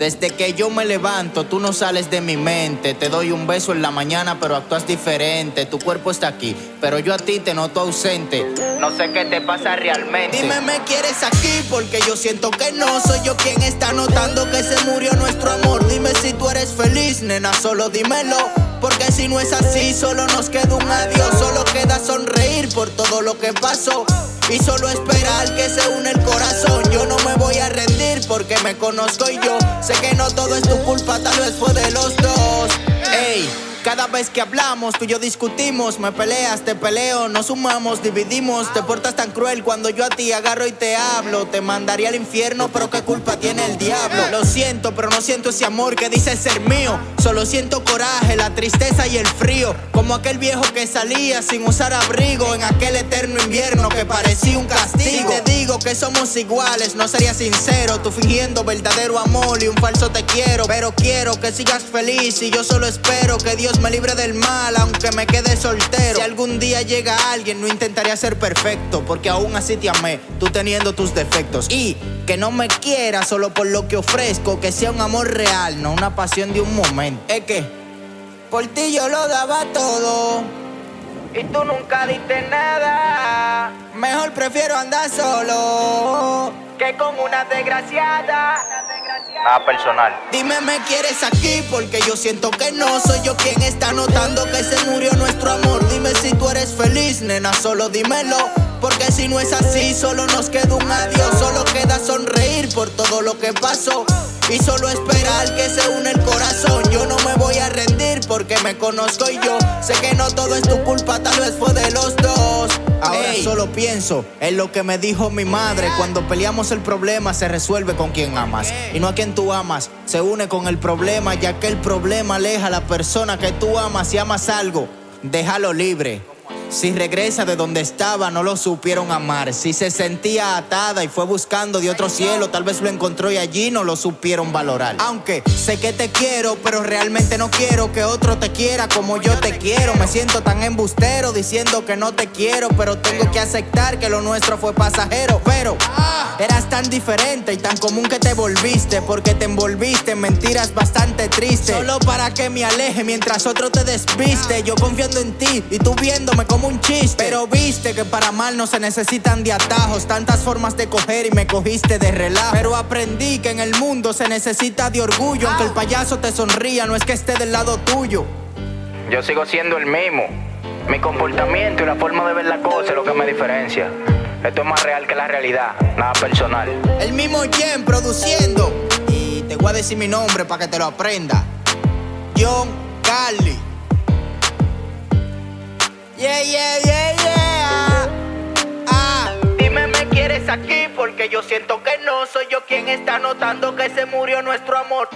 Desde que yo me levanto, tú no sales de mi mente. Te doy un beso en la mañana, pero actúas diferente. Tu cuerpo está aquí, pero yo a ti te noto ausente. No sé qué te pasa realmente. Dime, ¿me quieres aquí? Porque yo siento que no soy yo quien está notando que se murió nuestro amor. Dime si tú eres feliz, nena, solo dímelo. Porque si no es así, solo nos queda un adiós. Solo queda sonreír por todo lo que pasó. Y solo esperar que se une el corazón. Yo no me voy a rendir porque me conozco y yo sé que no todo es tu culpa, tal vez fue de los dos. Ey. Cada vez que hablamos, tú y yo discutimos, me peleas, te peleo, nos sumamos, dividimos, te portas tan cruel cuando yo a ti agarro y te hablo, te mandaría al infierno, pero qué culpa tiene el pero no siento ese amor que dice ser mío, solo siento coraje, la tristeza y el frío, como aquel viejo que salía sin usar abrigo en aquel eterno invierno que parecía un castigo. te digo que somos iguales, no sería sincero, tú fingiendo verdadero amor y un falso te quiero, pero quiero que sigas feliz y yo solo espero que Dios me libre del mal, aunque me quede soltero. Si algún día llega alguien, no intentaría ser perfecto, porque aún así te amé, tú teniendo tus defectos. Y que no me quiera solo por lo que ofrezco, que sea un amor real, no una pasión de un momento. Es que por ti yo lo daba todo. Y tú nunca diste nada. Mejor prefiero andar solo que con una desgraciada. Nada personal. Dime, ¿me quieres aquí? Porque yo siento que no soy yo quien está notando que se murió nuestro amor. Dime si tú eres feliz, nena, solo dímelo. Porque si no es así, solo nos queda un adiós. Solo queda sonreír por todo lo que pasó. Y solo esperar que se une el corazón. Yo no me voy a rendir porque me conozco y yo sé que no todo es tu culpa, tal vez fue de los dos. Ahora solo pienso en lo que me dijo mi madre. Cuando peleamos el problema se resuelve con quien amas. Y no a quien tú amas, se une con el problema, ya que el problema aleja a la persona que tú amas. y amas algo, déjalo libre. Si regresa de donde estaba, no lo supieron amar. Si se sentía atada y fue buscando de otro cielo, tal vez lo encontró y allí no lo supieron valorar. Aunque sé que te quiero, pero realmente no quiero que otro te quiera como yo te quiero. Me siento tan embustero diciendo que no te quiero, pero tengo que aceptar que lo nuestro fue pasajero. Pero eras tan diferente y tan común que te volviste, porque te envolviste en mentiras bastante tristes. Solo para que me aleje mientras otro te despiste. Yo confiando en ti y tú viéndome como un chiste. Pero viste que para mal no se necesitan de atajos, tantas formas de coger y me cogiste de relajo. Pero aprendí que en el mundo se necesita de orgullo, aunque el payaso te sonría, no es que esté del lado tuyo. Yo sigo siendo el mismo. Mi comportamiento y la forma de ver la cosa es lo que me diferencia. Esto es más real que la realidad, nada personal. El mismo Jen produciendo. Y te voy a decir mi nombre para que te lo aprenda. John Carly. Yeah, yeah, yeah, yeah. Ah, dime, ¿me quieres aquí? Porque yo siento que no soy yo quien está notando que se murió nuestro amor.